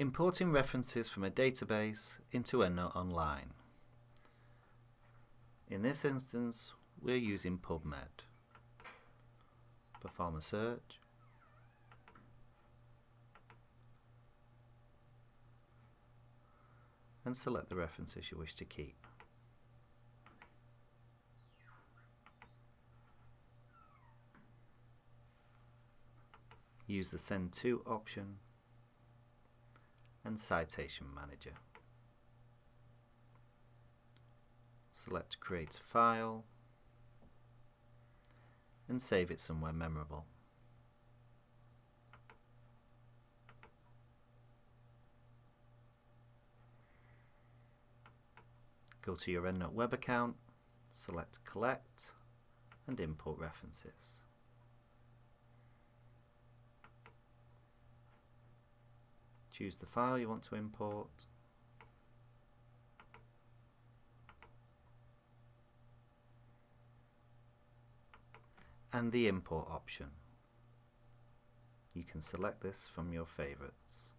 Importing references from a database into EndNote Online. In this instance, we're using PubMed. Perform a search. And select the references you wish to keep. Use the Send To option and Citation Manager. Select Create a File and save it somewhere memorable. Go to your EndNote web account, select Collect and Import References. Choose the file you want to import. And the import option. You can select this from your favorites.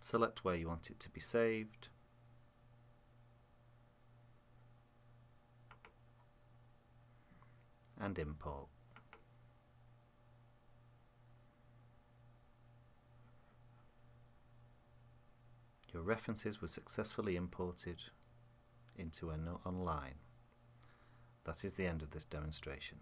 Select where you want it to be saved. And import. Your references were successfully imported into EndNote Online. That is the end of this demonstration.